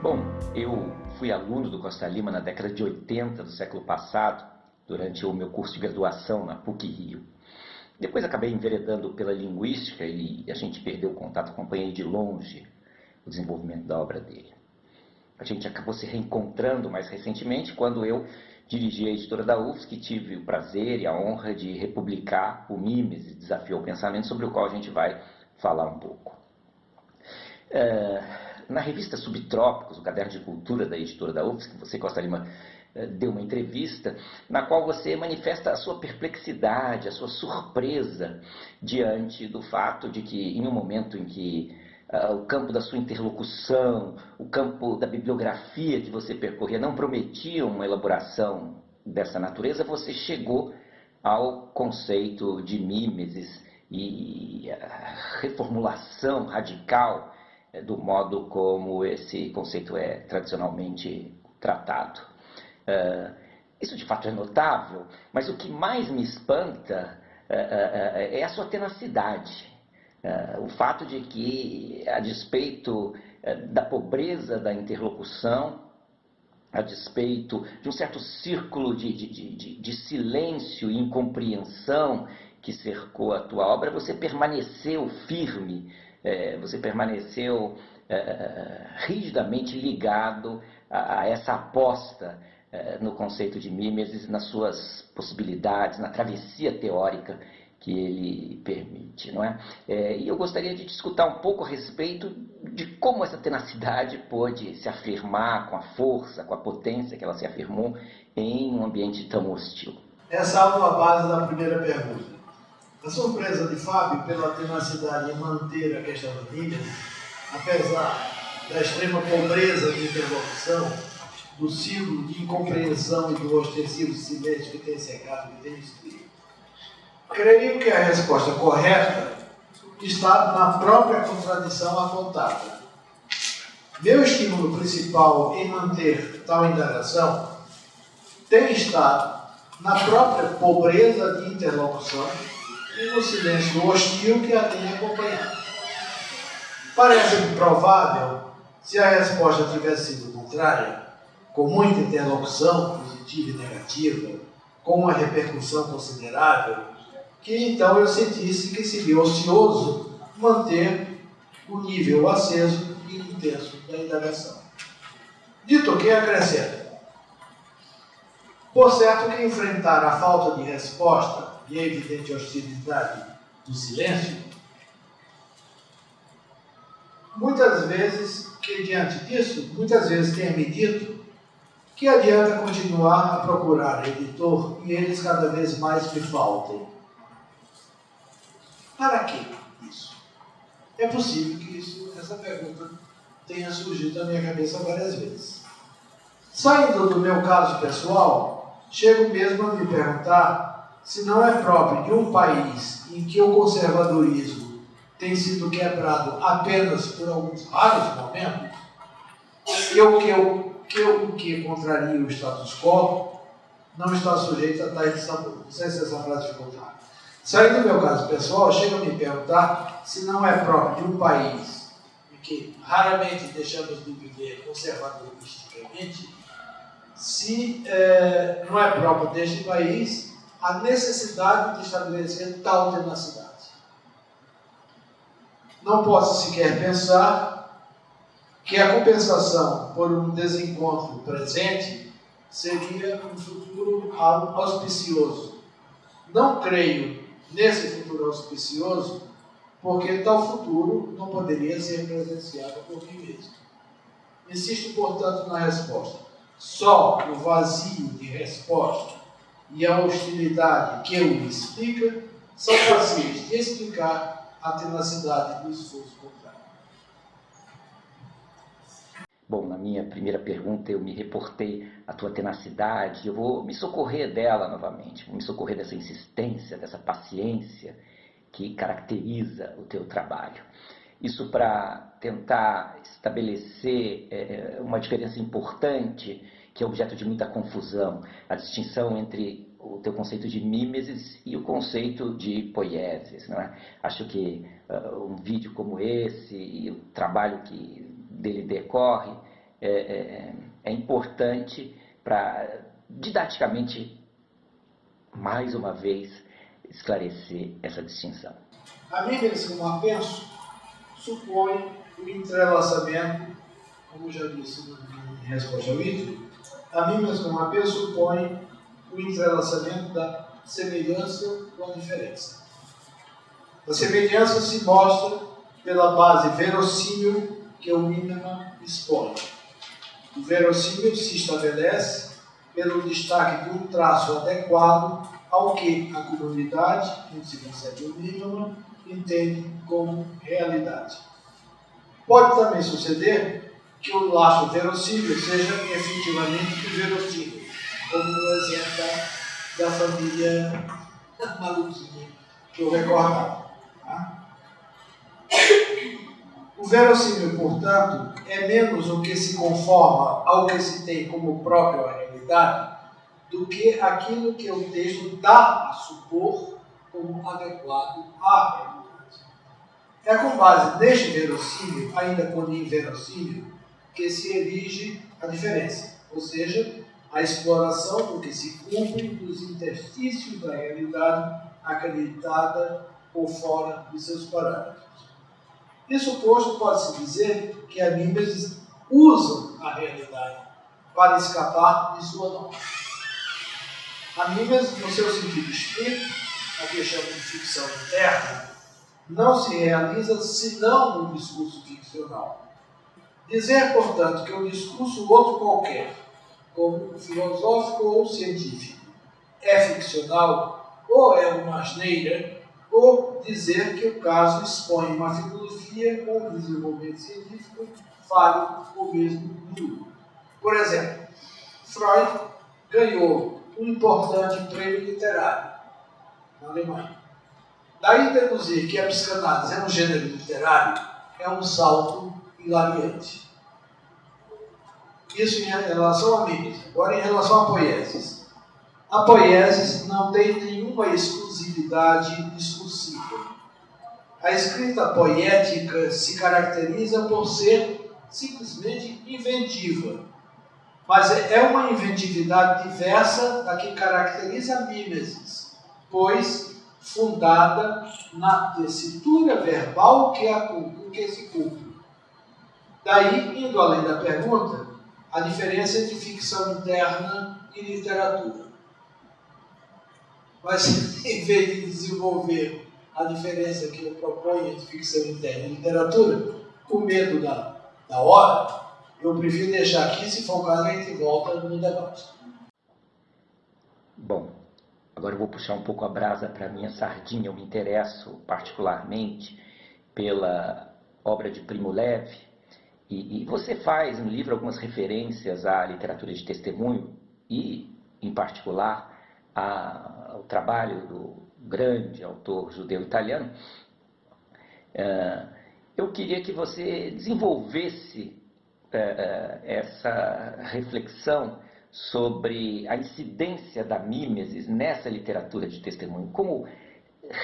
Bom, eu fui aluno do Costa Lima na década de 80 do século passado, durante o meu curso de graduação na PUC-Rio. Depois acabei enveredando pela linguística e a gente perdeu o contato, acompanhei de longe o desenvolvimento da obra dele. A gente acabou se reencontrando mais recentemente quando eu dirigi a editora da UFSC e tive o prazer e a honra de republicar o Mimes, Desafio ao Pensamento, sobre o qual a gente vai falar um pouco. É, na revista Subtrópicos, o caderno de cultura da editora da UFSC, você, Costa Lima, é, deu uma entrevista na qual você manifesta a sua perplexidade, a sua surpresa diante do fato de que, em um momento em que uh, o campo da sua interlocução, o campo da bibliografia que você percorria não prometia uma elaboração dessa natureza, você chegou ao conceito de mimesis e a reformulação radical eh, do modo como esse conceito é tradicionalmente tratado. Uh, isso de fato é notável, mas o que mais me espanta uh, é a sua tenacidade. o fato de que, a despeito da pobreza da interlocução, a despeito de um certo círculo de, de, de, de silêncio e incompreensão que cercou a tua obra, você permaneceu firme, você permaneceu rigidamente ligado a, a essa aposta eh, no conceito de Mimesis, nas suas possibilidades, na travessia teórica que ele permite, não é? é? E eu gostaria de discutir um pouco a respeito de como essa tenacidade pôde se afirmar com a força, com a potência que ela se afirmou em um ambiente tão hostil. Essa é a base da primeira pergunta. A surpresa de Fábio pela tenacidade em manter a questão da Bíblia, apesar da extrema pobreza de interlocução, do ciclo de incompreensão e do ostensivo silêncio que tem secado e tem destruído? Creio que a resposta correta está na própria contradição apontada. Meu estímulo principal em manter tal indagação tem estado na própria pobreza de interlocução e no silêncio hostil que a tem acompanhado. Parece-me provável, se a resposta tivesse sido contrária, com muita interlocução positiva e negativa, com uma repercussão considerável, que então eu sentisse que seria ocioso manter o nível aceso e intenso da indagação. Dito que acrescento, por certo que enfrentar a falta de resposta e a evidente hostilidade do silêncio, muitas vezes, que diante disso, muitas vezes tenha me dito que adianta continuar a procurar editor e eles cada vez mais me faltem? Para que isso? É possível que isso, essa pergunta tenha surgido na minha cabeça várias vezes. Saindo do meu caso pessoal, chego mesmo a me perguntar se não é próprio de um país em que o conservadorismo tem sido quebrado apenas por alguns raros momentos, e o que eu que o que contraria o status quo não está sujeito a tais sabor. Não sei se essa frase ficou clara. Saindo do meu caso pessoal, chega a me perguntar se não é próprio de um país em que raramente deixamos de viver conservadoristicamente, se é, não é próprio deste país a necessidade de estabelecer tal tenacidade. Não posso sequer pensar que a compensação por um desencontro presente seria um futuro auspicioso. Não creio nesse futuro auspicioso, porque tal futuro não poderia ser presenciado por mim mesmo. Insisto, portanto, na resposta. Só o vazio de resposta e a hostilidade que o explica são passíveis de explicar a tenacidade do esforço Bom, na minha primeira pergunta eu me reportei à tua tenacidade, eu vou me socorrer dela novamente, vou me socorrer dessa insistência, dessa paciência que caracteriza o teu trabalho. Isso para tentar estabelecer é, uma diferença importante que é objeto de muita confusão, a distinção entre o teu conceito de mimesis e o conceito de poiesis. Não é? Acho que uh, um vídeo como esse e o trabalho que dele decorre é, é, é importante para, didaticamente, mais uma vez, esclarecer essa distinção. A mímesis como apenso supõe o entrelaçamento, como já disse em resposta ao vídeo, a mímesis como apenso supõe o entrelaçamento da semelhança com a diferença. A semelhança se mostra pela base verossímil que o mínima expõe. O verossímil se estabelece pelo destaque de um traço adequado ao que a comunidade, onde se concebe o mínimo, entende como realidade. Pode também suceder que o laço verossímil seja efetivamente verossímil, como no exemplo da, família maluquinha que eu recordava. Tá? O verossímil, portanto, é menos o que se conforma ao que se tem como própria realidade do que aquilo que o texto dá a supor como adequado à realidade. É com base neste verossímil, ainda quando inverossímil, que se erige a diferença, ou seja, a exploração do que se cumpre dos interstícios da realidade acreditada por fora de seus parâmetros. Isso posto, pode-se dizer que a Mimesis usa a realidade para escapar de sua norma. A Mimesis, no seu sentido estrito, a que de ficção interna, não se realiza senão no discurso ficcional. Dizer, portanto, que um discurso outro qualquer, como filosófico ou científico, é ficcional ou é uma asneira, ou dizer que o caso expõe uma filosofia com um desenvolvimento científico fale o mesmo duro. Por exemplo, Freud ganhou um importante prêmio literário na Alemanha. Daí deduzir que a psicanálise é um gênero literário é um salto hilariante. Isso em relação a Mimes. Agora, em relação a poieses. A poieses não tem nenhuma exclusividade discursiva. A escrita poética se caracteriza por ser simplesmente inventiva. Mas é uma inventividade diversa da que caracteriza a mimesis, pois fundada na tessitura verbal que, a, que se cumpre. Daí, indo além da pergunta, a diferença entre ficção interna e literatura. Mas, em vez de desenvolver a diferença que eu proponho entre ficção interna e literatura, com medo da, da hora, eu prefiro deixar aqui, se for o caso, a gente volta no debate. Bom, agora eu vou puxar um pouco a brasa para minha sardinha. Eu me interesso particularmente pela obra de Primo Levi, e, e, você faz no livro algumas referências à literatura de testemunho e, em particular, a, ao trabalho do grande autor judeu-italiano. Uh, eu queria que você desenvolvesse uh, essa reflexão sobre a incidência da mimesis nessa literatura de testemunho. Como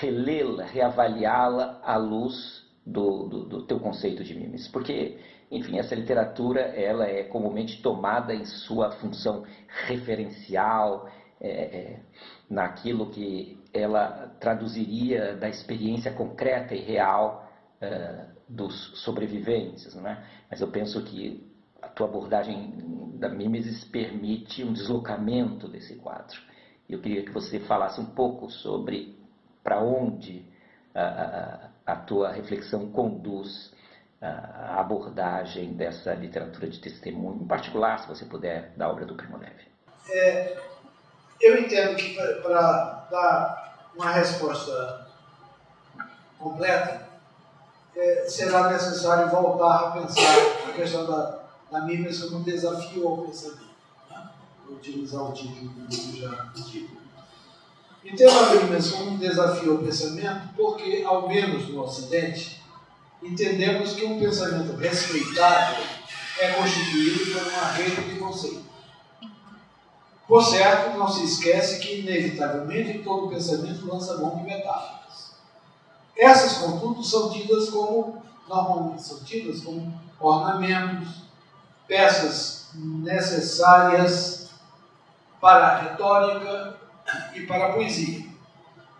relê-la, reavaliá-la à luz do, do, do, teu conceito de mimesis? Porque enfim, essa literatura ela é comumente tomada em sua função referencial, é, é, naquilo que ela traduziria da experiência concreta e real é, dos sobreviventes. Não é? Mas eu penso que a tua abordagem da mimesis permite um deslocamento desse quadro. Eu queria que você falasse um pouco sobre para onde a, a, a tua reflexão conduz a abordagem dessa literatura de testemunho, em particular, se você puder, da obra do Primo Levi? É, eu entendo que para dar uma resposta completa, é, será necessário voltar a pensar a questão da, da Bíblia como um desafio ao pensamento. Né? Vou utilizar o título do já dito. Entendo a Bíblia como um desafio ao pensamento porque, ao menos no Ocidente, entendemos que um pensamento respeitável é constituído por uma rede de conceitos. Por certo, não se esquece que, inevitavelmente, todo pensamento lança mão de metáforas. Essas, contudo, são tidas como, normalmente são tidas como ornamentos, peças necessárias para a retórica e para a poesia.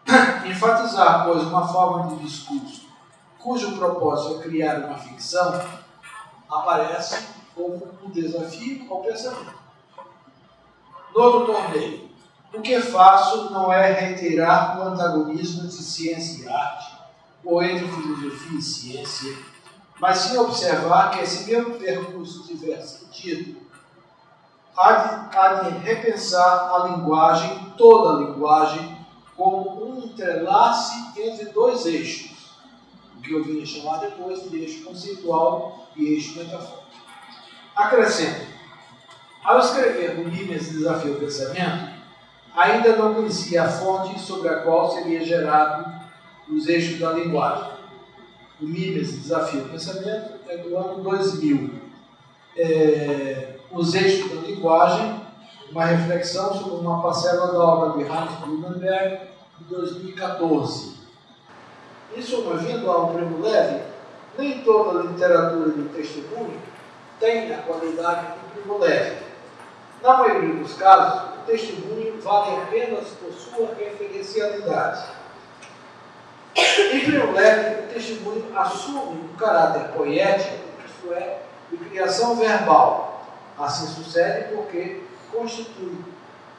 Enfatizar, pois, uma forma de discurso cujo propósito é criar uma ficção, aparece como um desafio ao pensamento. No outro torneio, o que faço não é reiterar o antagonismo entre ciência e arte, ou entre filosofia e ciência, mas sim observar que se meu percurso tiver sentido, há de, há de repensar a linguagem, toda a linguagem, como um entrelace entre dois eixos, que eu vim chamar depois de eixo conceitual e eixo metafórico. Acrescento, ao escrever o Mimes Desafio ao Pensamento, ainda não conhecia a fonte sobre a qual seria gerado os eixos da linguagem. O Mimes Desafio ao Pensamento é do ano 2000. É, os eixos da linguagem, uma reflexão sobre uma parcela da obra de Hans Blumenberg, de 2014. Isso, vindo ao primo leve, nem toda a literatura de testemunho tem a qualidade do primo leve. Na maioria dos casos, o testemunho vale apenas por sua referencialidade. Em primo leve, o testemunho assume um caráter poético, isto é, de criação verbal. Assim sucede porque constitui,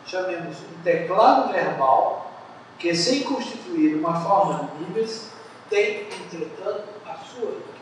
chamemos, um teclado verbal que, sem constituir uma forma de níveis, tem, entretanto, a sua